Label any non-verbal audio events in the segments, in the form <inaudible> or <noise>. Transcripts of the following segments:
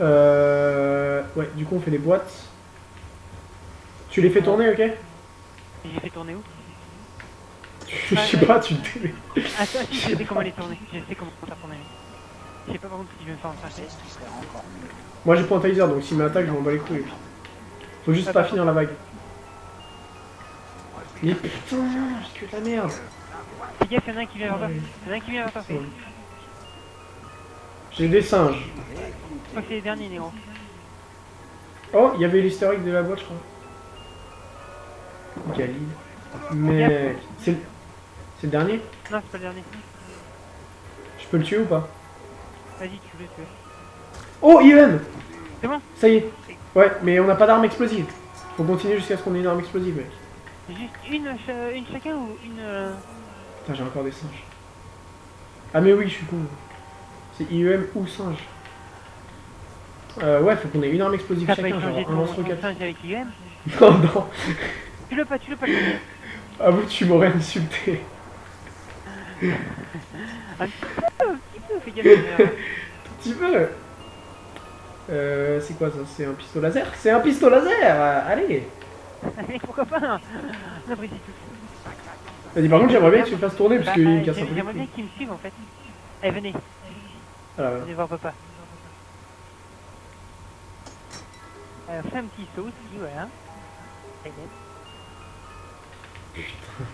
Euh... Ouais, du coup on fait des boîtes. Tu les fais tourner, ok? Et J'ai fait tourner où? Je sais pas, tu te... Attends, si, je sais comment les tourner. Je sais comment faire tourner. Je sais pas par contre si je vais me faire en tracer. Moi j'ai pas un taser, donc s'il m'attaque, je m'en bats les couilles. Faut juste Ah, pas finir la vague. Mais putain, j'ai que de la merde. Fais gaffe, y'en a un qui vient vers toi. Y'en a un qui vient vers toi. J'ai des singes. Que c'est les derniers, Néo. Oh, il y avait l'historique de la boîte, je crois. Galil. Mec, c'est le... le dernier? Non, c'est pas le dernier. Je peux le tuer ou pas? Vas-y, tu veux, tu veux. Oh, IEM C'est bon? Ça y est. Ouais, mais on n'a pas d'arme explosive. Faut continuer jusqu'à ce qu'on ait une arme explosive, mec. Juste une, cha- une chacun ou une. euh, Putain, j'ai encore des singes. Ah mais oui, je suis con. C'est IEM ou singe. Euh, ouais, faut qu'on ait une arme explosive T'as chacun, genre un ton lance-roquette. singe avec IM <laughs> Non, non. Tu le pas, tu le pas. Avoue, tu m'aurais insulté. <laughs> Un petit peu, un petit peu, fais gaffe. euh, Tu veux Euh, c'est quoi ça? C'est un pistolet laser? C'est un pistolet laser euh, Allez Mais pourquoi pas hein On apprécie tout. Vas-y, par contre, j'aimerais bien que tu le fasses tourner parce Bah, qu'il euh, me casse un peu J'aimerais bien qu'ils me suivent en fait. Allez, venez, Voilà, venez voir papa. Euh, fais un petit saut aussi, voilà. Allez,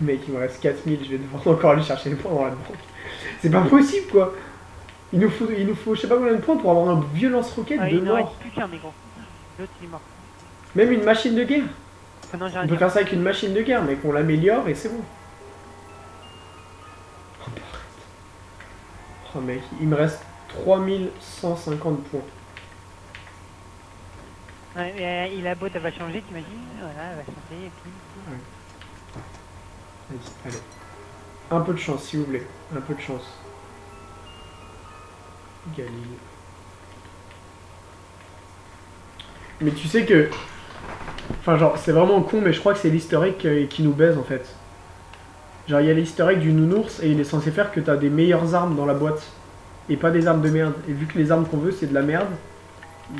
Mec, il me reste 4000, je vais devoir encore aller chercher les points dans la banque. C'est pas possible, quoi Il nous faut, il nous faut je sais pas combien de points pour avoir un vieux lance-roquette Ah, de il mort. plus qu'un, mais gros. L'autre, il est mort. Même une machine de guerre Ah non, On peut faire ça avec une machine de guerre, mais qu'on l'améliore et c'est bon. Oh, arrête. Oh mec, il me reste 3150 points. Ouais, mais, euh, il a beau, elle va changer, t'imagines? Voilà, elle va changer, et puis... Vas-y, allez. Un peu de chance, s'il vous plaît. Un peu de chance. Galil. Mais tu sais que... Enfin, genre, c'est vraiment con, mais je crois que c'est l'easter egg qui- nous baise, en fait. Genre, il y a egg du nounours, et il est censé faire que t'as des meilleures armes dans la boîte. Et pas des armes de merde. Et vu que les armes qu'on veut, c'est de la merde,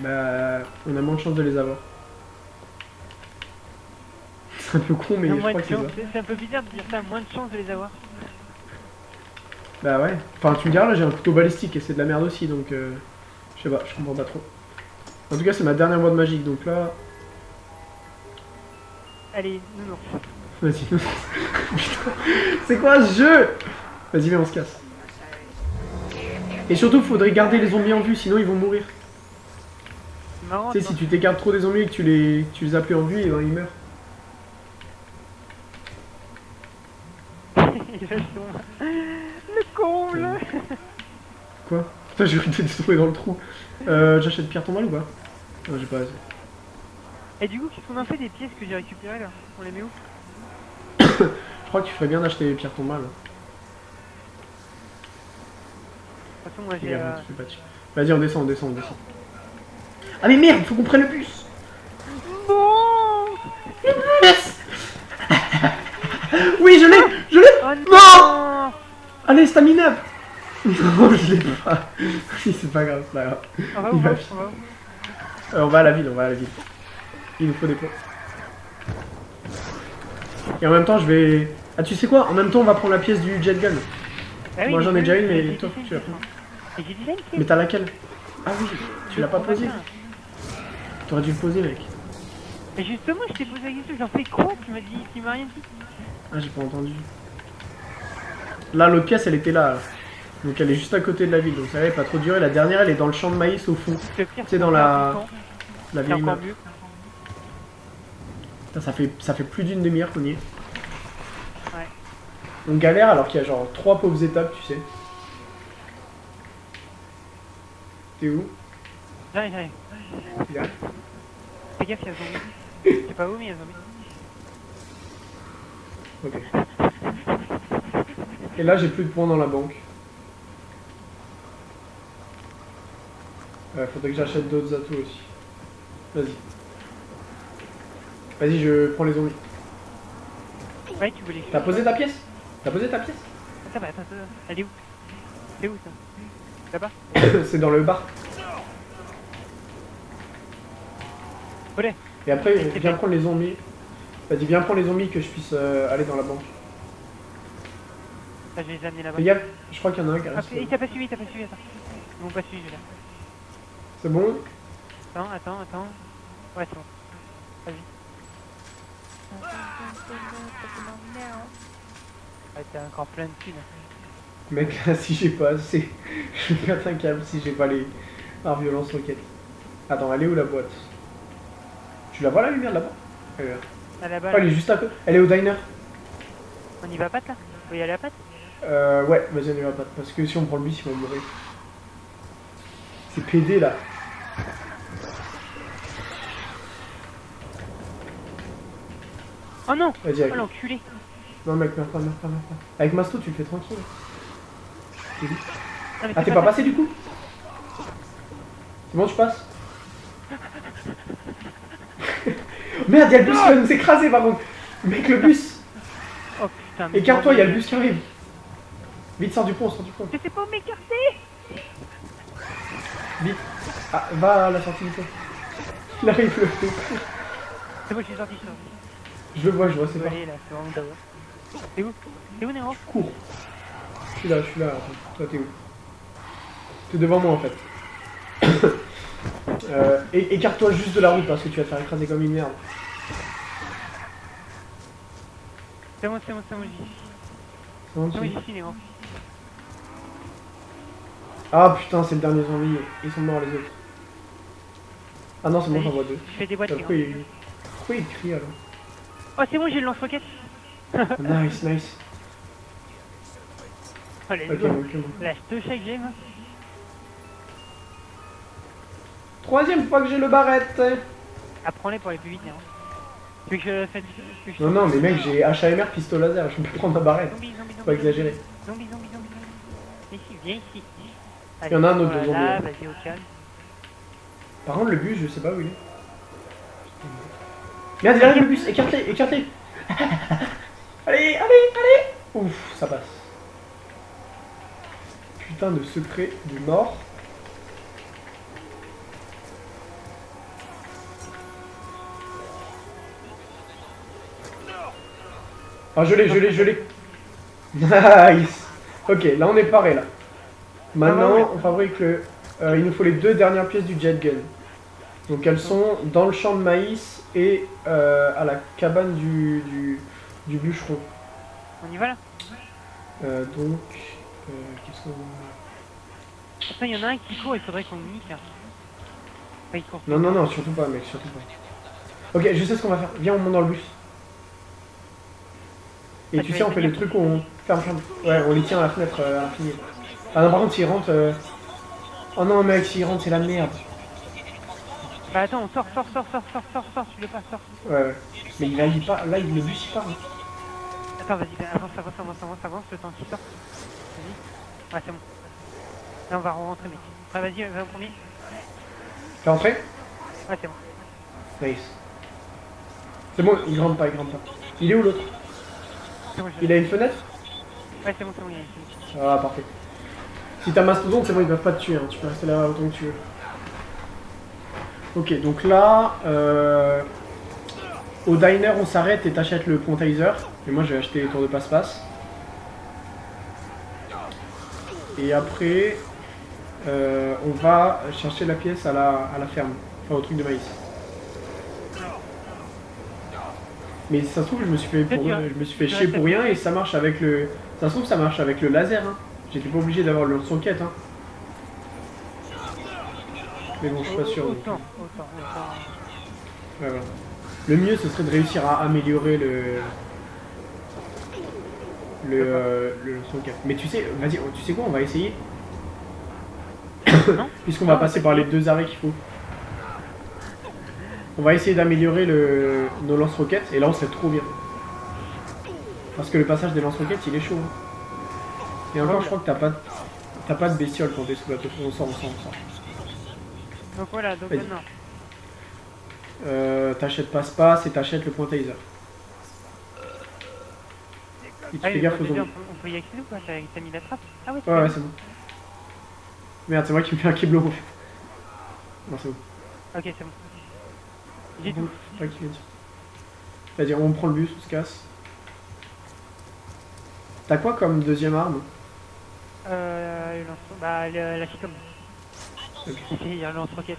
bah... On a moins de chances de les avoir. <laughs> C'est un peu con, mais Non, je crois que c'est ça. c'est un peu bizarre de dire ça, moins de chance de les avoir. Bah ouais. Enfin, tu me diras, là j'ai un couteau balistique et c'est de la merde aussi, donc euh, je sais pas, je comprends pas trop. En tout cas, c'est ma dernière boîte magique, donc là, Allez, non, non. <laughs> vas-y. <laughs> Putain, c'est quoi ce jeu? Vas-y, viens, on se casse. Et surtout, faudrait garder les zombies en vue, sinon ils vont mourir. Tu sais, si tu t'écartes trop des zombies et que tu les, tu les as plus en vue, et ben, ils meurent. <laughs> Le comble Quoi? Putain, j'ai cru t'étais tombé dans le trou. Euh, j'achète pierre tombale ou pas? Non, j'ai pas assez. Et du coup, qu'est-ce qu'on en fait des pièces que j'ai récupérées là? On les met où? <coughs> Je crois que tu ferais bien d'acheter pierre tombale. De moi j'ai... Euh. Vas-y, on descend, on descend, on descend. Ah mais merde, faut qu'on prenne le bus Bon Oui, je l'ai Je l'ai Oh Non Allez, stamina <laughs> Non, je l'ai pas. Si, c'est pas grave, c'est pas grave. On va Il où va on va, vite. on va où Euh, on va à la ville, on va à la ville. Il nous faut des points. Et en même temps, je vais... Ah, tu sais quoi? En même temps, on va prendre la pièce du jet gun. Ah oui, Moi, j'en ai déjà une, mais toi, tu l'as une pris. Et j'ai déjà une pièce. Mais t'as laquelle Ah oui, tu l'as pas posée. T'aurais dû le poser, mec. Mais justement, je t'ai posé la question, j'en fais quoi Tu m'as dit, tu m'as rien dit. Ah, j'ai pas entendu. Là, l'autre pièce, elle était là. là. Donc, elle est juste à côté de la ville. Donc, ça va pas trop durer. La dernière, elle est dans le champ de maïs au fond. C'est dans la- La vieille map. Putain, ça fait, ça fait plus d'une demi-heure qu'on y est. Ouais. On galère alors qu'il y a genre trois pauvres étapes, tu sais. T'es où? J'arrive, j'arrive. Là. Fais gaffe, il y a un zombie. Je sais pas où, mais il y a un zombie. Ok. Et là, j'ai plus de points dans la banque. Euh, faudrait que j'achète d'autres atos aussi. Vas-y. Vas-y, je prends les zombies. Ouais, tu voulais. T'as posé ta pièce? T'as posé ta pièce? Attends, attends, attends. Elle est où? C'est où ça? Là-bas <coughs> C'est dans le bar. Et après, viens prendre les zombies. Vas-y, viens prendre les zombies que je puisse euh, aller dans la banque. Ah, je les ai amenés là-bas. Fais gaffe, je crois qu'il y en a un qui Ah, reste. il t'a pas suivi, il t'a pas suivi, attends. Ils m'ont pas suivi, là. C'est bon? Attends, attends, attends. Ouais, c'est bon. Vas-y. Ah, t'as encore plein de thunes. Mec, <laughs> si j'ai pas assez, <laughs> je vais perdre un câble si j'ai pas les arts violence roquettes. Attends, elle est où la boîte? Tu la vois la lumière là-bas? Elle est là. À la Oh, balle, elle est juste à côté. Elle est au diner. on y va à patte là? Faut y aller à patte Euh, ouais, vas-y, on y va pas. Parce que si on prend le bus, il va mourir. C'est PD là. Oh non Vas-y, Oh avec. l'enculé Non, mec, meurs pas, meurs pas, meurs pas. Avec Masto, tu le fais tranquille. C'est. Ah, c'est t'es pas passé du coup C'est bon, tu passes <laughs> Merde, y'a le bus qui va nous écraser par contre Mec, le bus Oh putain, mais Écarte-toi, y'a le bus qui arrive Vite, sors du pont, sors du pont. Je sais pas où m'écarter Vite Ah, va à la sortie du pont. Il arrive, le. C'est bon, je suis sorti, je suis sorti. Je le vois, je vois, c'est Je pas. c'est où? T'es où Nero? Cours. Je suis là, je suis là. Toi, t'es où? T'es devant moi en fait. <coughs> euh, Écarte-toi juste de la route parce que tu vas te faire écraser comme une merde. C'est bon, c'est bon, c'est bon, j'y suis. C'est bon, j'y suis. Ah putain, c'est le dernier zombie. Ils sont morts les autres. Ah non, c'est bon, j'en vois deux. Je fais des boîtes. Pourquoi il crie alors? Oh, c'est bon, j'ai le lance-roquette <laughs> Nice, nice. Allez, Ok, go. donc, c'est bon. Lâche deux chaque game. Troisième fois que j'ai le barrette. Apprends-les pour aller plus vite. Tu veux que je tu veux que je Non, non, mais mec, j'ai HAMR pistolet laser. Je peux prendre ma barrette. Zombie, zombie, zombie. Faut exagérer. Zombie, zombie, zombie, zombie. Ici, viens ici. Il y en a un autre de zombie, vas-y, au calme. Par contre, le bus, je sais pas où il est. Merde, arrive le bus, écarte-les, écarte-les. <laughs> allez, allez, allez. Ouf, ça passe. Putain de secret de mort. Ah, je l'ai, je l'ai, je l'ai. Nice. Ok, là on est paré là. Maintenant, on fabrique le. euh, il nous faut les deux dernières pièces du jet gun. Donc elles sont dans le champ de maïs et euh, à la cabane du, du, du bûcheron. On y va là? Euh, donc, euh, qu'est-ce qu'on a Attends, il y en a un qui court, il faudrait qu'on le nique là. Enfin, il court. Non, non, non, surtout pas, mec, surtout pas. Ok, je sais ce qu'on va faire. Viens, on monte dans le bus. Et Ah, tu sais, on fait le truc où on ferme, ferme. Ouais, on les tient à la fenêtre euh, à l'infini. Ah non, par contre, s'ils rentrent. euh, Oh non, mec, s'ils rentrent, c'est la merde. Bah attends, on sort, sort, sort, sort, sort, sort, sort, tu veux pas, sort. Ouais, ouais. Mais il, là, il part, là, il, le bus, il part. hein. Attends, vas-y, avance, avance, avance, avance, avance, le temps qu'il sort. Vas-y. Ouais, c'est bon. Là, on va rentrer, mec. Ouais, vas-y, va au premier. T'es rentré? Ouais, c'est bon. Nice. C'est bon, il grimpe pas, il grimpe pas. Il est où l'autre? Bon, je Il a une fenêtre? Ouais, c'est bon, c'est bon, il a une fenêtre. Ah, parfait. Si t'as mastodonte, c'est bon, ils peuvent pas te tuer. hein. Tu peux rester là autant que tu veux. Ok, donc là, euh, au diner, on s'arrête et t'achètes le quantizer. Et moi, je vais acheter les tours de passe-passe. Et après, euh, on va chercher la pièce à la, à la ferme. Enfin, au truc de maïs. Mais ça se trouve, je me suis fait, pour- je me suis fait chier pour rien et ça marche avec le. Ça se trouve, ça marche avec le laser. Hein. J'étais pas obligé d'avoir le son-quête. Hein. Mais bon, je suis pas sûr. donc. Ouais, voilà. Le mieux, ce serait de réussir à améliorer le. Le, euh, le. Mais tu sais, vas-y, tu sais quoi, on va essayer. <coughs> Puisqu'on va passer par les deux arrêts qu'il faut. On va essayer d'améliorer le... nos lance-roquettes et là on serait trop bien. Parce que le passage des lance-roquettes il est chaud. hein. Et encore je crois que t'as pas, t'as pas de bestiole quand t'es sous bateau. On sort, on sort, on sort. Donc voilà, donc maintenant. Euh, t'achètes passe-passe et t'achètes le point taser. Et tu Ah fais gaffe aux zombies. on, peut, y accéder ou quoi T'as mis la trappe Ah ouais, Ouais, ouais, c'est bon. Merde, c'est moi qui me fais un keblo en fait. Non, c'est bon. Ok, c'est bon. J'ai tout. Dit. Vas-y, on prend le bus, on se casse. T'as quoi comme deuxième arme? Euh, le. Bah, le- la chicom. Ok. <laughs> Il y a le lance-roquette.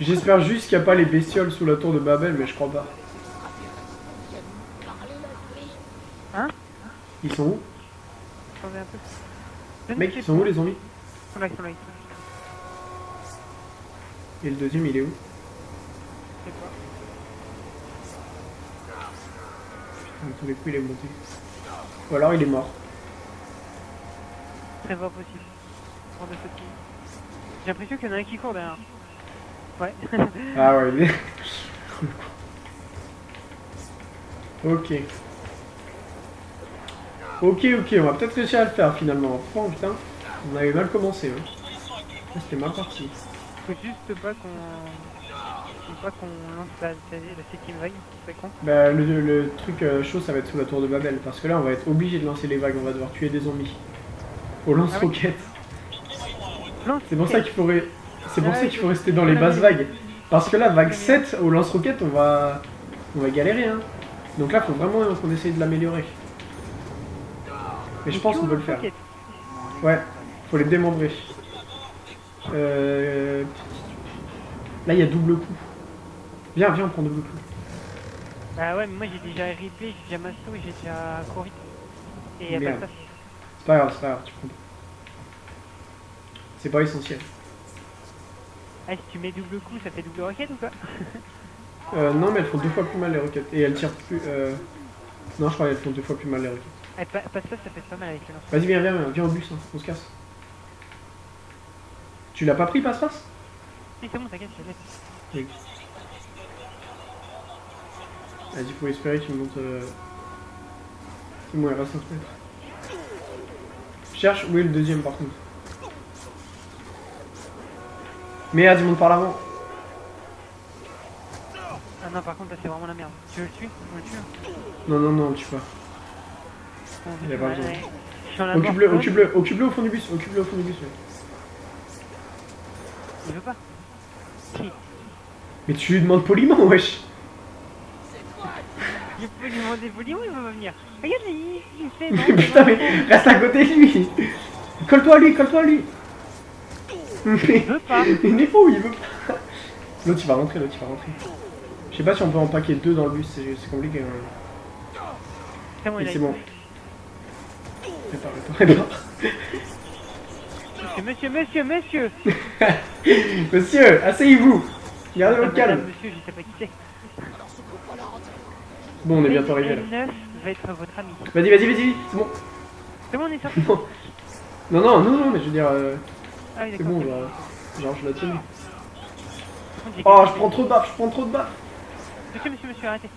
J'espère juste qu'il n'y a pas les bestioles sous la tour de Babel, mais je crois pas. Ils sont où Attendez un peu. Je ne Mec, ils sont où les zombies Ils sont là, ils sont là, ils sont là. Et le deuxième, il est où Je sais pas. Tous les coups, il est monté. Ou alors il est mort. Très pas possible. J'ai l'impression qu'il y en a un qui court derrière. Ouais. Ah ouais, il est... <laughs> ok. Ok, ok, on va peut-être réussir à le faire finalement. Oh putain, on avait mal commencé. Hein. Ah, C'était mal parti. Faut juste pas qu'on. Faut pas qu'on lance la, la, septième vague, c'est con. Bah, le, le truc euh, chaud, ça va être sous la tour de Babel. Parce que là, on va être obligé de lancer les vagues. On va devoir tuer des zombies. Au lance-roquette. Lance C'est pour ça qu'il faut, pour ça qu'il faut rester dans les basses vagues. Parce que là, vague 7, au lance-roquette, on va... on va galérer. Hein. Donc là, faut vraiment qu'on essaye de l'améliorer. Mais je pense qu'on peut le faire. Ouais, faut les démembrer. Euh... Là, il y a double coup. Viens, viens, on prend double coup. Bah ouais, mais moi j'ai déjà RIP, j'ai déjà Masto et j'ai déjà Cory. Et y a pas de. C'est pas grave, c'est pas grave, tu prends. C'est pas essentiel. Ah, si tu mets double coup, ça fait double roquette ou quoi Euh, non, mais elles font deux fois plus mal les roquettes. Et elles tirent plus. Euh... Non, je crois qu'elles font deux fois plus mal les roquettes. Eh, pa- passe pas, ça fait pas mal avec le lance. Vas-y, viens, viens, viens, viens au bus, hein, on se casse. Tu l'as pas pris, passe-passe? Si, c'est bon, t'inquiète, je l'ai. Vas-y, faut espérer qu'il monte. Euh... C'est bon, il reste un mètres. Cherche où est le deuxième par contre? Merde, il monte par l'avant. Ah non, par contre, là c'est vraiment la merde. Tu veux le tuer? On le tue hein Non, non, non, tu pas. Il a pas besoin. Je Occupe-le, occupe-le, occupe-le au fond du bus, occupe-le au fond du bus. Il veut pas. Mais tu lui demandes poliment, wesh. Il peut lui demander poliment, il va pas venir. Regarde, il, fait. <laughs> Mais putain, mais reste à côté de lui. Colle-toi à lui, colle-toi à lui. Il veut pas. <laughs> il est fou, il veut pas. L'autre il va rentrer, l'autre il va rentrer. Je sais pas si on peut en paquer deux dans le bus, c'est compliqué. C'est bon, Monsieur, monsieur, monsieur, <laughs> monsieur asseyez-vous. Gardez votre calme. Monsieur, je sais pas qui c'est. Bon, on est bientôt arrivé là. 9 va être votre ami. Vas-y, vas-y, vas-y, c'est bon. C'est bon, on est sorti. Non. Non, non, non, non, mais je veux dire, euh, Ah oui, c'est bon, genre, genre je la tiens. Oh, je prends trop de baffes, je prends trop de baffes. Monsieur, monsieur, monsieur, arrêtez.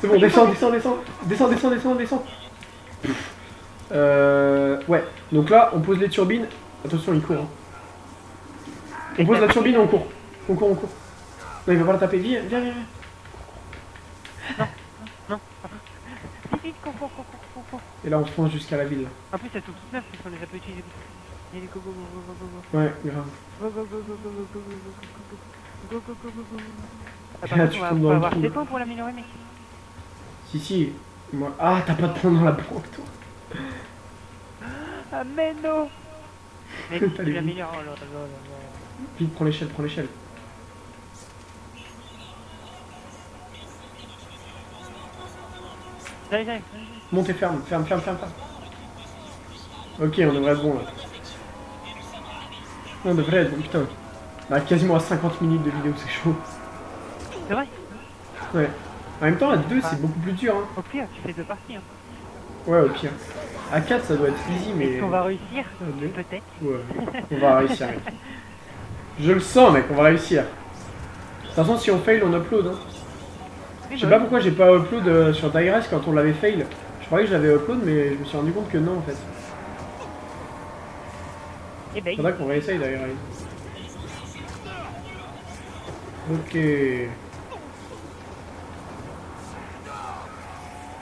C'est bon, descends, descends, descends, descends, descends, descends, descends. Euh, ouais, donc là, on pose les turbines. Attention, il court. hein. On pose la turbine et on court. On court, on court. Non, il va pas la taper. Viens, viens, viens. viens. Non. Vite, vite, cours, cours, cours, cours. Et là, on fonce jusqu'à la ville. En plus, elles sont toutes neuves parce qu'on les a pas utilisées. Allez, go, go, go, go, go, go. Ouais, grave. Go, go, go, go, go, go, go, go, go, go, go, go, go, go, go. Ah, par contre, tu on va, avoir trou, 7 là. ans pour l'améliorer, mec. Si, si. Moi... Ah, t'as pas de points dans la banque, toi. Ah, mais non Mec, Allez, tu l'améliores. Oh là là là là. Vite, prends l'échelle, prends l'échelle. J'arrive, j'arrive. Monte et ferme, ferme, ferme, ferme, ferme. Ok, on devrait être bon là. On devrait être bon, putain. Bah, quasiment à 50 minutes de vidéo, c'est chaud. C'est vrai Ouais. En même temps, à 2, c'est beaucoup plus dur. Hein. Au pire, tu fais deux parties. Hein. Ouais, au pire. À 4, ça doit être easy, mais. Est-ce qu'on va réussir deux. Peut-être. Ouais, on va réussir, mec. Je le sens, mec, on va réussir. De toute façon, si on fail, on upload. Hein. Je sais pas pourquoi j'ai pas upload euh, sur Digress quand on l'avait fail. Je croyais que je l'avais upload, mais je me suis rendu compte que non, en fait. Eh ben, Faudra qu'on réessaye d'ailleurs. Ok.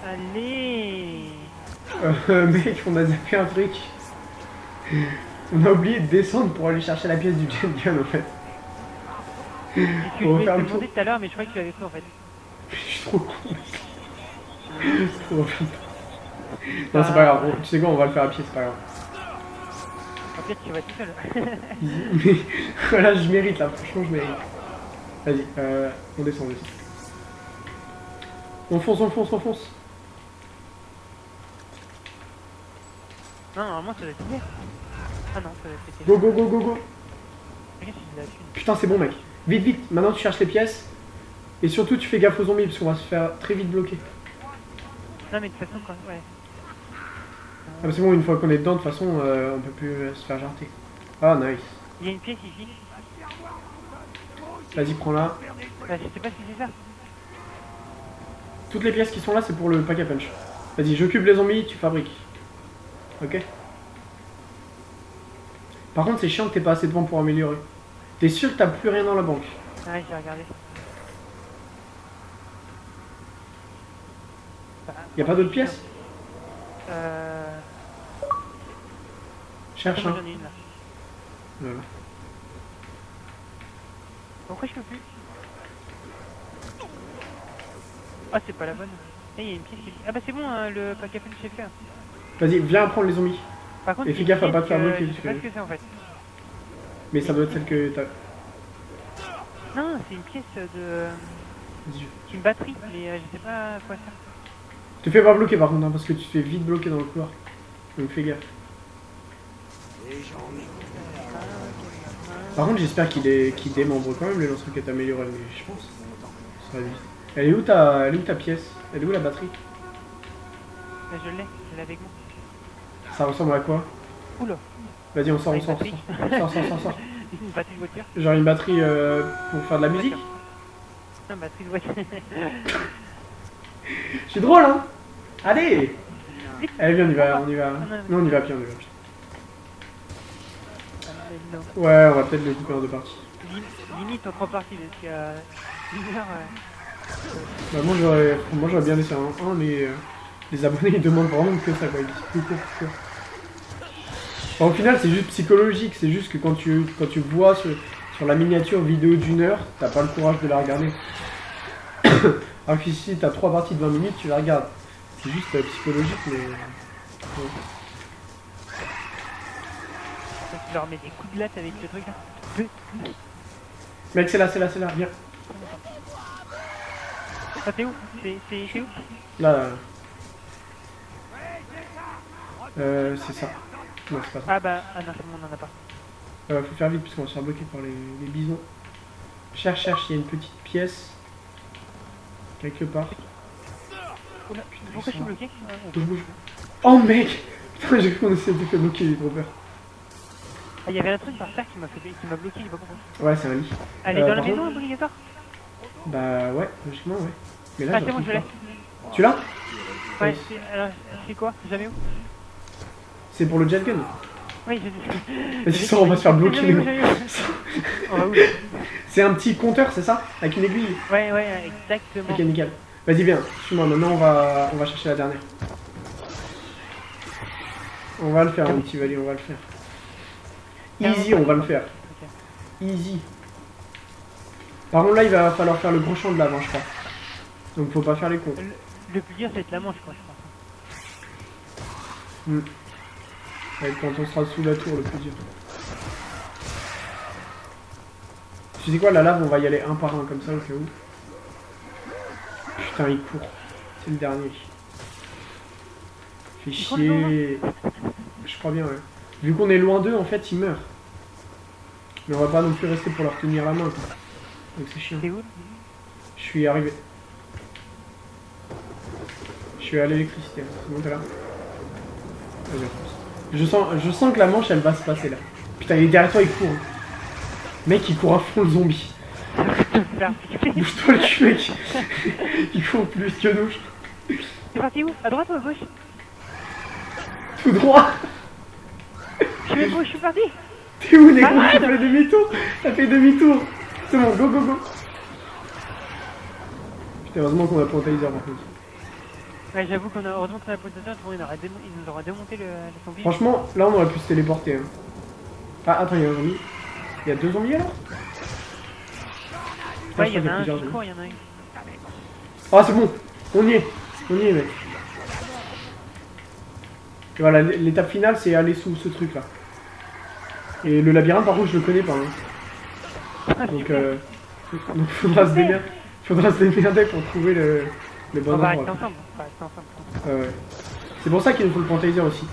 allez Euh, <laughs> mec, on a zappé un truc. On a oublié de descendre pour aller chercher la pièce du jet gun en fait. Que je On va demander tout à l'heure, mais je croyais que tu l'avais fait en fait. <laughs> Je suis trop con. Trop <laughs> flippant. Non, c'est pas grave. On- Tu sais quoi, on va le faire à pied, c'est pas grave. En fait, tu vas tout seul. Mais voilà, je mérite là, franchement, je mérite. Vas-y, euh, on descend, on descend. On fonce, on fonce, on fonce. Non, normalement, ça doit être ouvert. Ah non, ça doit être. Go, go, go, go, go. Thune. Putain, c'est bon, mec. Vite, vite. Maintenant, tu cherches les pièces. Et surtout, tu fais gaffe aux zombies parce qu'on va se faire très vite bloquer. Non, mais de toute façon, quand. Ouais. Ah, bah, c'est bon, une fois qu'on est dedans, de toute façon, euh, on peut plus euh, se faire jarter. Ah, nice. Il y a une pièce ici. Vas-y, prends-la. Bah, je sais pas si c'est ça. Toutes les pièces qui sont là, c'est pour le pack à punch. Vas-y, j'occupe les zombies, tu fabriques. Ok Par contre, c'est chiant que t'aies pas assez de vent pour améliorer. T'es sûr que t'as plus rien dans la banque? Ah ouais, j'ai regardé. Y a pas d'autres pièces? Euh. Cherche, hein. ai une là. Voilà. Pourquoi je peux plus? Ah, c'est pas la bonne. Eh, il y a une pièce qui. Ah, bah c'est bon, hein, le pack à punch c'est fait. Vas-y, viens prendre les zombies. Par contre, Et fais gaffe à pas te faire que- bloquer, Je sais pas ce que c'est en fait. Mais ça doit être celle que t'as. Non, c'est une pièce de. Vas-y, je- Une batterie, mais euh, je sais pas quoi ça. Te fais pas bloquer par contre, hein, parce que tu te fais vite bloquer dans le couloir. Donc fais gaffe. Par contre, j'espère qu'il est... démembre quand même les lance-roquettes améliorées, mais je pense. Ça va vite. Elle est où ta, Elle est où ta pièce? Elle est où la batterie? Bah, je l'ai, je l'ai avec moi. Ça ressemble à quoi Oula, Vas-y, on sort, on une sort, on sort. Sort, sort, <laughs> une batterie de voiture. Genre une batterie euh, pour faire de la musique Non, batterie de voiture. <laughs> Je suis drôle, hein Allez Allez, viens, on y va, on y va. Non, on y va pied, on y va non. Ouais, on va peut-être le couper en deux parties. Lim- Limite en trois parties, parce qu'il y a une heure. euh, Bah, moi, j'aurais moi, j'aurais bien laissé un 1, mais euh, les abonnés ils demandent vraiment que ça, quoi. Ils disent plus court, plus court. Au final, c'est juste psychologique. C'est juste que quand tu, quand tu vois sur, sur la miniature vidéo d'une heure, t'as pas le courage de la regarder. <coughs> Alors que si t'as trois parties de 20 minutes, tu la regardes. C'est juste euh, psychologique, mais. ouais. tu leur mets des coups de latte avec le truc là. Mec, c'est là, c'est là, c'est là, viens. Ah, t'es où? C'est où? Là, là. là. Euh, c'est ça. Non, c'est pas ça. Ah bah, ah non, on en a pas. Euh, faut faire vite parce qu'on va se faire bloquer par les, les bisons. Cherche, cherche, il y a une petite pièce. Quelque part. Oula, pourquoi je suis bloqué Ah, Bouge, bouge. Oh mec Putain, j'ai cru qu'on s'était fait bloquer, j'ai trop peur. Ah, il y avait un truc par terre qui m'a fait qui m'a bloqué, pas. Ouais, c'est un lit. Elle est Euh, dans la par maison, obligatoire? Bah ouais, logiquement, ouais. Mais là, Ah, c'est la bon, je l'ai. Tu l'as? Ouais, alors, c'est quoi? Jamais où? C'est pour le jet gun Oui, j'ai Vas-y, on va se faire bloquer. Où là <laughs> C'est un petit compteur, c'est ça Avec une aiguille Ouais, ouais, exactement. Ok, nickel. Vas-y, viens, suis-moi. Maintenant, on va, on va chercher la dernière. On va le faire, mon petit Vali, on va le faire. Easy, on va le faire. Easy. Par contre, là, il va falloir faire le gros champ de hein, je crois. Donc, faut pas faire les cons. Le, le plus dur, c'est être la manche, quoi, je pense. Ouais, quand on sera sous la tour, le plus dur. Tu sais quoi, la lave, on va y aller un par un, comme ça, au cas où. Putain, il court. C'est le dernier. Fait chier. Je crois bien, ouais. Vu qu'on est loin d'eux, en fait, ils meurent. Mais on va pas non plus rester pour leur tenir la main, quoi. Donc c'est chiant. Je suis arrivé. Je suis à l'électricité. C'est bon, t'es là? Vas-y. Je sens, je sens que la manche, elle va se passer là. Putain, il est derrière toi, il court. Mec, il court à fond le zombie. <laughs> Bouge-toi le cul, mec. il court plus que nous. C'est parti où? À droite ou à gauche? Tout droit. Je pas où? Je suis parti T'es où, Neko Arrête T'as fait demi-tour T'as fait demi-tour C'est bon, go, go, go Putain, heureusement qu'on a pas un taser par contre. Ouais, j'avoue qu'on a heureusement qu'on a posé ça, sinon il, démo- il nous aurait démonté le, le zombie. Franchement, là, on aurait pu se téléporter. Hein. Ah, attends, il y a un zombie. Il y a deux zombies alors Ouais, il y en a qu'il y un a qui court, il y en a un. Ah, c'est bon On y est On y est, mec. Et voilà, l'étape finale, c'est aller sous ce truc-là. Et le labyrinthe, par contre, je le connais pas. hein. Ah, Donc, euh, <laughs> donc faudra se démerder, faudra se démerder pour trouver le, le bon On va ensemble. On va rester ensemble. Ouais, ouais. C'est pour ça qu'il nous faut le Pantaser aussi.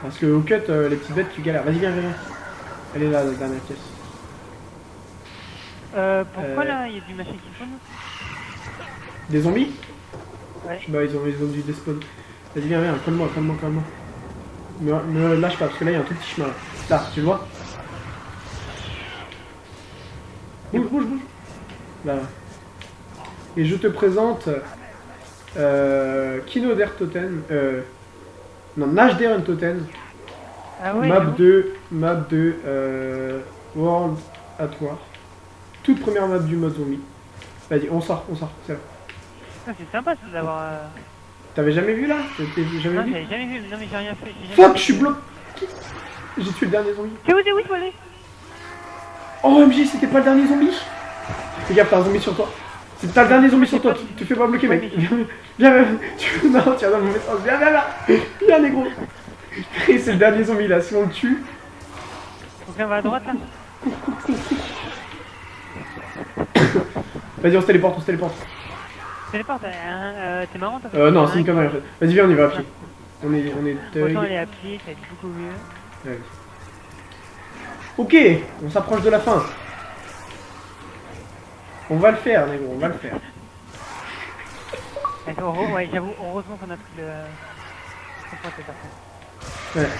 Parce que au cut, euh, les petites bêtes, tu galères. Vas-y, viens, viens. Elle est là, la dernière pièce. Euh, pourquoi là, il y a du machin qui tourne Des zombies Ouais. Bah, ils ont, ils ont dû despawn. Vas-y, viens, viens, calme-moi, calme-moi, calme-moi. Me, me lâche pas, parce que là, il y a un tout petit chemin là. Là, tu le vois Bouge, bouge, bouge. Là. Et je te présente euh, Kinoder Totem. Euh, non, Nashder Totem. Ah ouais, map j'avoue. 2, map 2, euh, World at War. Toute première map du mode zombie. Vas-y, on sort, on sort, c'est là. Ah, c'est sympa ça d'avoir. Euh... T'avais jamais vu là? Jamais Non, vu? j'avais jamais vu. Non, mais j'ai rien fait. jamais Fuck, je suis bloqué J'ai tué le dernier zombie. C'est où, c'est où, Oh MJ, c'était pas le dernier zombie? Fais gaffe, t'as un zombie sur toi. C'est t'as le dernier zombie sur toi, tu te fais pas bloquer mec. <laughs> Viens, viens. Tu... <laughs> Non, tu vas dans le mauvais sens. Viens, viens, viens. Viens, négro. C'est le dernier zombie là, si on le tue. Là, on va à droite là. Vas-y, on se téléporte, on se téléporte. Téléporte, hein, euh, t'es marrant toi Euh, non, c'est une connerie en fait. Vas-y, viens, on y va à pied. On est, on est Autant thug. aller à pied, ça va être beaucoup mieux. Ok, on s'approche de la fin. On va le faire, négro, on va le faire. Ouais, j'avoue, heureusement qu'on a pris le. Ouais.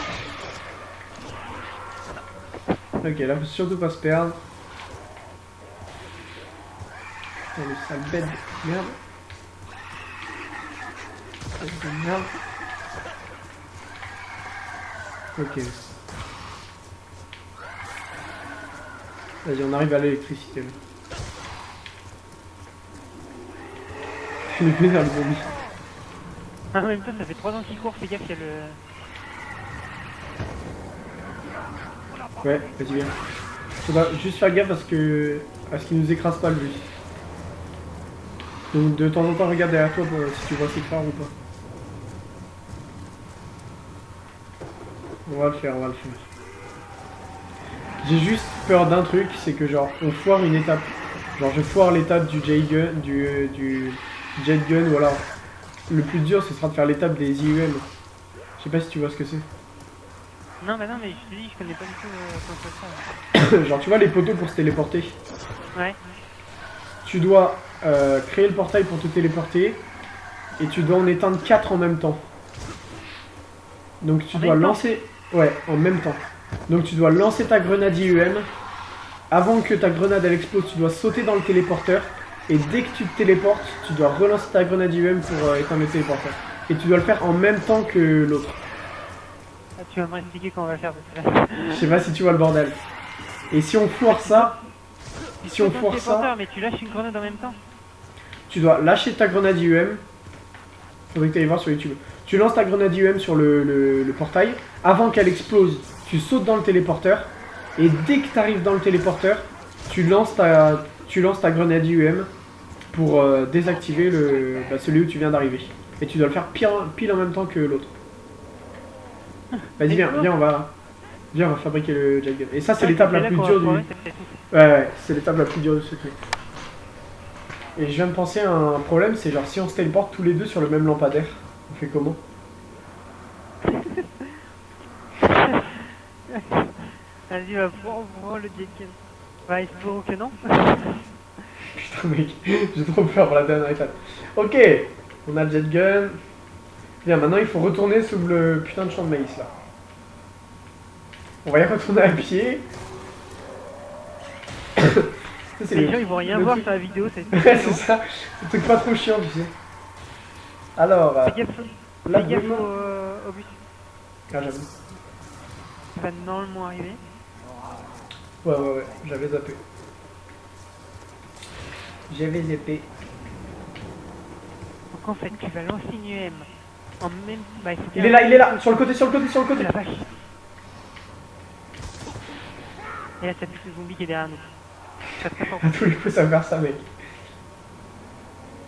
Ok, là, faut surtout pas se perdre. Putain, le sale bête de merde. Bête de merde. Ok. Vas-y, on arrive à l'électricité Je vais vers le zombie. En même temps, ça fait 3 ans qu'il court, fais gaffe, il y a le. Ouais, vas-y, viens. Faudra juste faire gaffe parce que. à ce qu'il nous écrase pas lui. Donc de temps en temps, regarde derrière toi pour, si tu vois ses phares ou pas. On va le faire, on va le faire. J'ai juste peur d'un truc, c'est que genre on foire une étape. Genre je foire l'étape du J gun, du, euh, du jet gun alors le plus dur ce sera de faire l'étape des IUM. Je sais pas si tu vois ce que c'est. Non, bah non, mais je te dis, je connais pas du tout euh, <coughs> genre tu vois les poteaux pour se téléporter. Ouais. Tu dois euh, créer le portail pour te téléporter et tu dois en éteindre 4 en même temps. Donc tu En dois lancer... Ouais, en même temps. Donc tu dois lancer ta grenade IUM. Avant que ta grenade elle explose, tu dois sauter dans le téléporteur. Et dès que tu te téléportes, tu dois relancer ta grenade IUM pour euh, éteindre le téléporteur. Et tu dois le faire en même temps que l'autre. Ah, tu vas m'expliquer comment on va faire. Je sais pas si tu vois le bordel. Et si on foire ça, si on foire ça, Mais tu lâches une grenade en même temps. tu dois lâcher ta grenade IUM. Faudrait que tu ailles voir sur YouTube. Tu lances ta grenade IUM sur le, le- le portail. Avant qu'elle explose, tu sautes dans le téléporteur. Et dès que tu arrives dans le téléporteur, tu lances ta, tu lances ta grenade IUM pour euh, désactiver le, bah, celui où tu viens d'arriver. Et tu dois le faire pile, pile en même temps que l'autre. Vas-y, viens, viens, on va, viens, on va fabriquer le jet gun. Et ça, c'est l'étape la plus dure du. Ouais, ouais, c'est l'étape la plus dure de ce truc. Et je viens de penser à un problème, c'est genre si on se téléporte tous les deux sur le même lampadaire, on fait comment? <laughs> Vas-y, va prendre le jet gun. Ouais, espérons que non. <laughs> Putain mec, j'ai trop peur pour la dernière étape. Ok, on a le jet gun. Bien, maintenant il faut retourner sous le putain de champ de maïs là. On va y retourner à pied. <coughs> Ça, c'est Les le- gens ils vont rien voir truc- sur la vidéo, c'est <laughs> Ouais, c'est ça, le truc pas trop chiant, tu sais. Alors, euh, Fais gaffe, là, au, euh, au bus. Ah, j'avoue. qui va normalement arriver. Ouais, ouais, ouais, j'avais zappé. J'avais zappé. Donc en fait, tu vas lancer une UM en même bah, il faut Il est là, il est là, sur le côté, sur le côté, sur le côté. La vache. Et là, t'as plus le zombie qui est derrière nous. Ça te tous les coups, ça va faire ça, mec.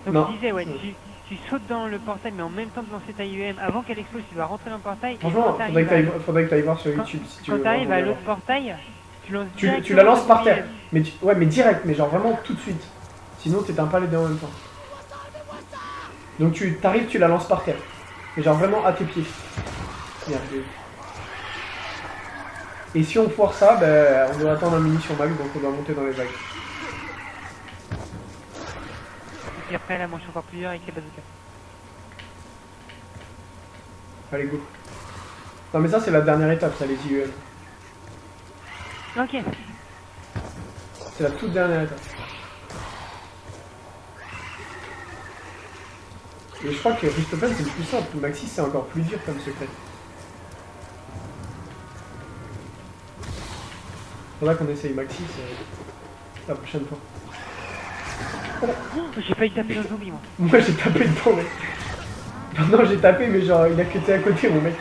Donc Non. je disais, ouais, tu, tu sautes dans le portail, mais en même temps de lancer ta IEM, avant qu'elle explose, tu dois rentrer dans le portail. Franchement, faudrait que t'ailles voir sur Quand- YouTube si tu veux. quand t'arrives à l'autre portail, tu Tu, la lances par terre. Mais tu- ouais, mais direct, mais genre vraiment tout de suite. Sinon, t'éteins pas les deux en même temps. Donc tu t'arrives, tu la lances par terre. Mais genre vraiment à tes pieds. Bien, Et si on foire ça, ben, on doit attendre un munition max, donc on doit monter dans les vagues. Et puis après, la manche encore plus dure avec les bazookas. Allez, go. Non, mais ça, c'est la dernière étape, ça, les IUM. Ok. C'est la toute dernière étape. Et je crois que Ristopen, c'est le plus simple. Maxis, c'est encore plus dur comme secret. Faudra qu'on essaye Maxis euh, la prochaine fois. Oh, J'ai failli taper un zombie, moi. Moi, j'ai tapé dedans, mec. Non, non, j'ai tapé, mais genre, il a que à côté, mon mec.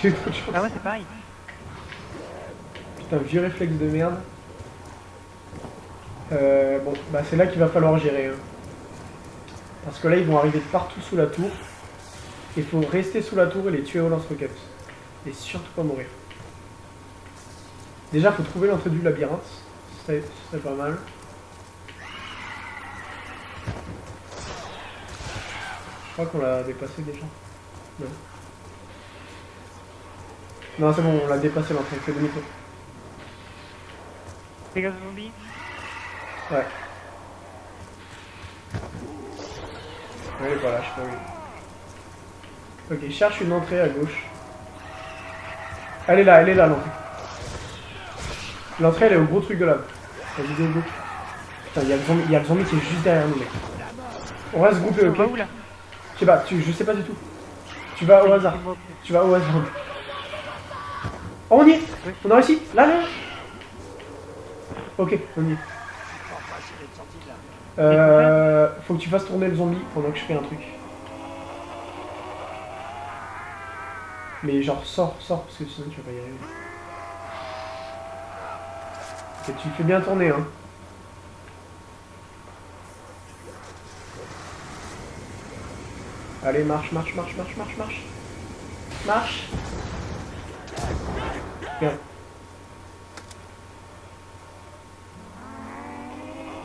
J'ai eu trop de chance. Ah ouais, c'est pareil. Putain, vieux réflexe de merde. Euh, bon, bah c'est là qu'il va falloir gérer. hein. Parce que là, ils vont arriver partout sous la tour. Il faut rester sous la tour et les tuer au lance-roquettes. Et surtout pas mourir. Déjà, faut trouver l'entrée du labyrinthe. Ce serait, pas mal. Je crois qu'on l'a dépassé déjà. Non. Non, c'est bon, on l'a dépassé l'entrée. Fais demi-tour. Zombies. Ouais. Ouais, voilà, je où. Ok, cherche une entrée à gauche. Elle est là, elle est là l'entrée. L'entrée elle est au gros truc de là. La vidéo go. Putain, il y, a le zombie- y a le zombie qui est juste derrière nous, mec. On reste groupé, On ok va Je sais pas, tu, je sais pas du tout. Tu vas au hasard. Tu vas au hasard. Oh, on y est. On a réussi Là, là Ok, on y est. Euh, faut que tu fasses tourner le zombie pendant que je fais un truc. Mais genre, sors, sors, parce que sinon tu vas pas y arriver. Et tu le fais bien tourner, hein. Allez, marche, marche, marche, marche, marche, marche. Marche. Bien.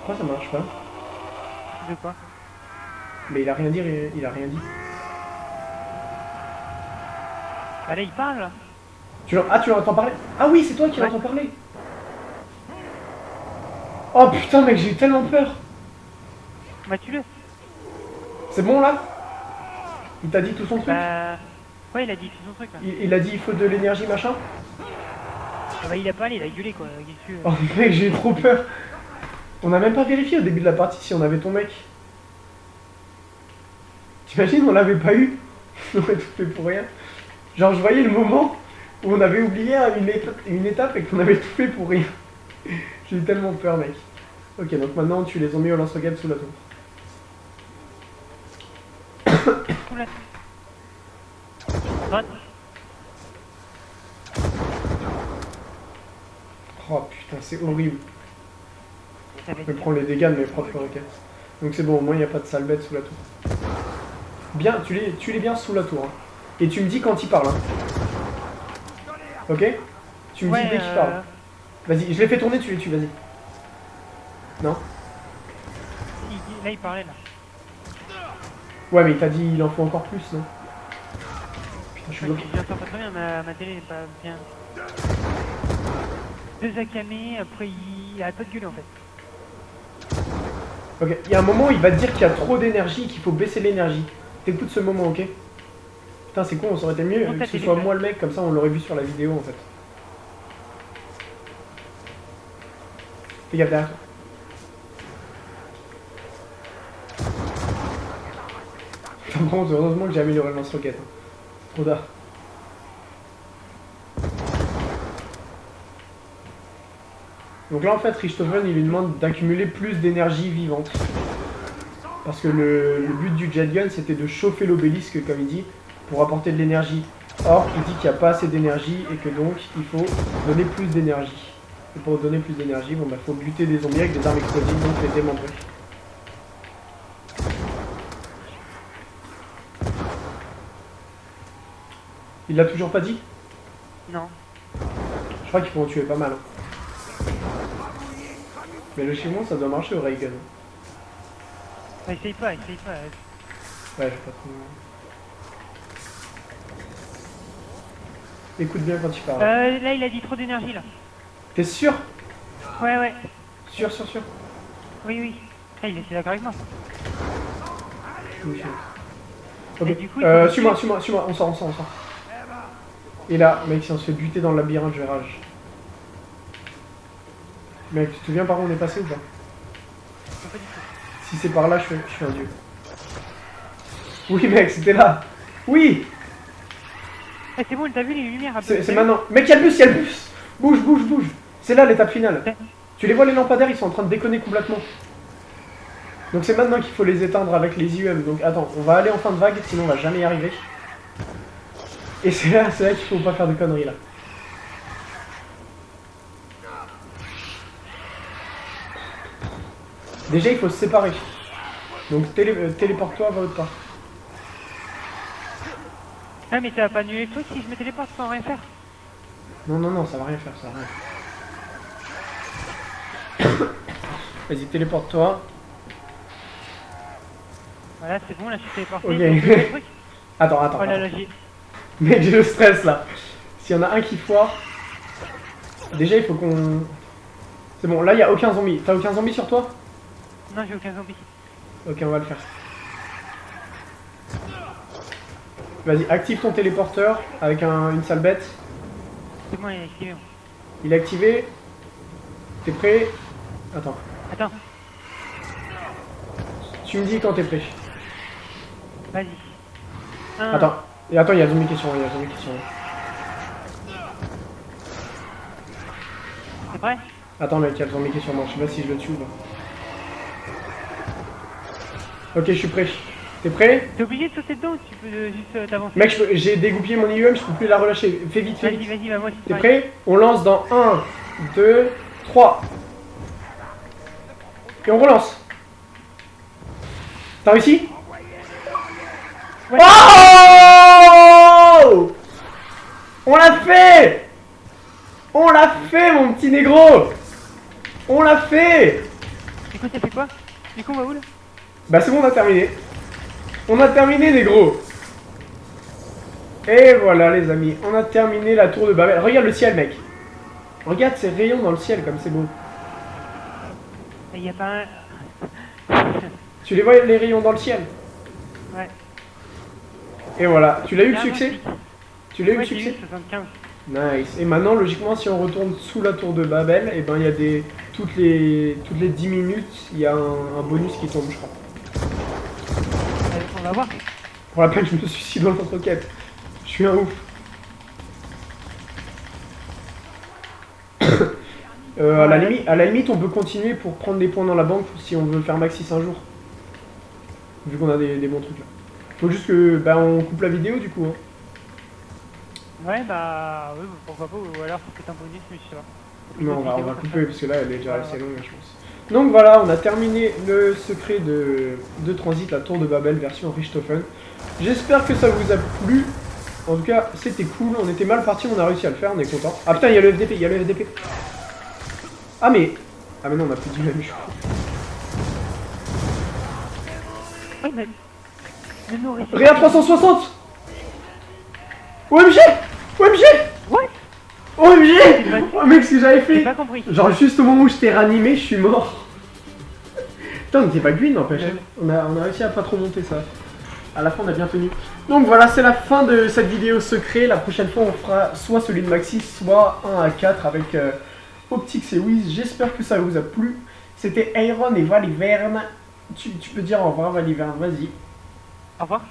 Pourquoi ça marche pas De quoi Mais il a rien dit, il a rien dit. Bah là, il parle. Tu ah, tu l'entends parler? Ah oui, c'est toi qui Ouais. l'entends parler Oh putain, mec, j'ai eu tellement peur Bah, tue-le. C'est bon là? Il t'a dit tout son truc? Bah. Ouais, il a dit tout son truc là. il, il a dit il faut de l'énergie machin? Ah bah, il a parlé, il a gueulé quoi. Qu'est-ce que tu Oh mec, j'ai trop peur On a même pas vérifié au début de la partie si on avait ton mec. T'imagines, on l'avait pas eu <laughs> On aurait tout fait pour rien. Genre, je voyais le moment où on avait oublié une, éta- une étape et qu'on avait tout fait pour rien. <laughs> J'ai eu tellement peur, mec. Ok, donc maintenant tu les as mis au lance-roquettes sous la tour. <coughs> Oh putain, c'est horrible. Je être prends les dégâts de mes propres roquettes. Donc c'est bon, au moins il n'y a pas de sale bête sous la tour. Bien, tu les, tu les bien sous la tour. hein. Et tu me dis quand il parle. hein. Ok? Tu me Ouais, dis dès qu'il euh, parle. Vas-y, je les fais tourner, tu les tues, vas-y. Non? Il Là, il parlait là. Ouais, mais il t'a dit il en faut encore plus, non? Putain, je suis bloqué. J'entends pas très bien, ma, ma télé n'est pas bien. Deux acclamés, après il arrête pas de gueuler en fait. Ok, il y a un moment où il va te dire qu'il y a trop d'énergie et qu'il faut baisser l'énergie. T'écoutes ce moment, ok Putain, c'est con, on aurait été mieux que ce soit moi le mec, comme ça on l'aurait vu sur la vidéo en fait. Fais gaffe derrière heureusement que j'ai amélioré le lance-roquette. hein. Trop tard. Donc là en fait Richthofen il lui demande d'accumuler plus d'énergie vivante. Parce que le, le but du jet gun c'était de chauffer l'obélisque comme il dit pour apporter de l'énergie. Or il dit qu'il n'y a pas assez d'énergie et que donc il faut donner plus d'énergie. Et pour donner plus d'énergie, bon bah faut buter des zombies avec des armes explosives, donc les démembrer. Il l'a toujours pas dit? Non. Je crois qu'il faut en tuer pas mal. hein. Mais le chimon, ça doit marcher au Reagan. Ah, essaye pas, essaye pas. Ouais, j'ai pas trop... Écoute bien quand tu parles. Euh, là, il a dit trop d'énergie, là. T'es sûr? Ouais, ouais. Sûr, sûr, sûr Oui, oui. Ah, il est d'accord avec moi. Oui, Ok, du coup, euh, suis-moi, suis-moi, suis-moi, on sort, on sort, on sort. Et là, mec, si on se fait buter dans le labyrinthe, je vais rage. Mec, tu te souviens par où on est passé ou pas Non, pas du tout. Si c'est par là, je suis, je suis un dieu. Oui, mec, c'était là Oui Eh, c'est bon, t'as vu les lumières C'est maintenant. Mec, y'a le bus, y'a le bus Bouge, bouge, bouge C'est là l'étape finale. Tu les vois, les lampadaires, ils sont en train de déconner complètement. Donc c'est maintenant qu'il faut les éteindre avec les IUM. Donc attends, on va aller en fin de vague, sinon on va jamais y arriver. Et c'est là, c'est là qu'il faut pas faire de conneries là. Déjà, il faut se séparer. Donc télé- euh, téléporte-toi, va autre part. Ah, mais ça va pas annuler le truc si je me téléporte sans rien faire. Non, non, non, ça va rien faire, ça va rien faire. <coughs> Vas-y, téléporte-toi. Voilà, c'est bon, là, je suis téléporté. Ok. <laughs> Attends, attends. Oh là là, j'ai... Le stress là. S'il y en a un qui foire. Déjà, il faut qu'on. C'est bon, là, il y a aucun zombie. T'as aucun zombie sur toi? Non, j'ai aucun zombie. Ok, on va le faire. Vas-y, active ton téléporteur avec un- une sale bête. C'est bon, il est activé. Il est activé. T'es prêt? Attends. Attends, Tu me dis quand t'es prêt. vas-y. Un, Attends. Et attends, il y a zombie qui sont il y a zombie qui sont. T'es prêt? Attends mec, il y a le zombie qui est sur moi, je sais pas si je le tue ou pas. Ok, je suis prêt. T'es prêt T'es obligé de sauter dedans ou tu peux euh, juste euh, t'avancer Mec, j'ai dégoupillé mon IUM, je peux plus la relâcher. Fais vite, fais Vas-y, vite. vas-y, va moi aussi. T'es prêt On lance dans 1, 2, 3. Et on relance. T'as réussi Ouais. Oh On l'a fait On l'a fait, mon petit négro On l'a fait Du coup, ça fait quoi? Du coup, on va où là? Bah c'est bon, on a terminé. On a terminé, négro. Et voilà, les amis, on a terminé la tour de Babel. Regarde le ciel, mec. Regarde ces rayons dans le ciel, comme c'est beau. Il y a pas un. <laughs> Tu les vois, les rayons dans le ciel? Ouais. Et voilà, tu l'as eu le succès? Tu l'as eu le succès? 75. Nice. Et maintenant, logiquement, si on retourne sous la tour de Babel, et ben il y a des toutes les toutes les 10 minutes, il y a un, un bonus qui tombe, je crois. Allez, On va voir. Pour la peine, je me suicide dans notre quête. Je suis un ouf. <coughs> Euh, à, la limite, à la limite, on peut continuer pour prendre des points dans la banque si on veut faire maxis un jour. Vu qu'on a des, des bons trucs là. Faut juste que bah, on coupe la vidéo du coup. hein. Ouais, bah. Oui, pourquoi pas, ou alors c'est peut-être un bonus, mais je sais pas. Non, on va, on va couper parce que là elle est déjà assez longue, je pense. Donc voilà, on a terminé le secret de, de transit, la tour de Babel version Richthofen. J'espère que ça vous a plu. En tout cas, c'était cool. On était mal parti, on a réussi à le faire, on est content. Ah putain, il y a le FDP, il y a le FDP. Ah mais. Ah mais non, on a plus du même nourrice. Réa 360 OMG OMG What OMG Oh mec, ce que j'avais fait. Genre juste au moment où je t'ai ranimé, je suis mort. Putain, on était pas green n'empêche. Ouais. On a, on a réussi à pas trop monter ça. À la fin, on a bien tenu. Donc voilà, c'est la fin de cette vidéo secret. La prochaine fois, on fera soit celui de Maxis, soit 1 à 4 avec euh, Optix et Wiz. J'espère que ça vous a plu. C'était Iron et Valiverne. Tu, tu peux dire au revoir, Valiverne, vas-y. Au revoir.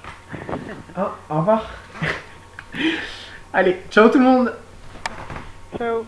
Ah, au revoir. <laughs> Allez, ciao tout le monde Ciao.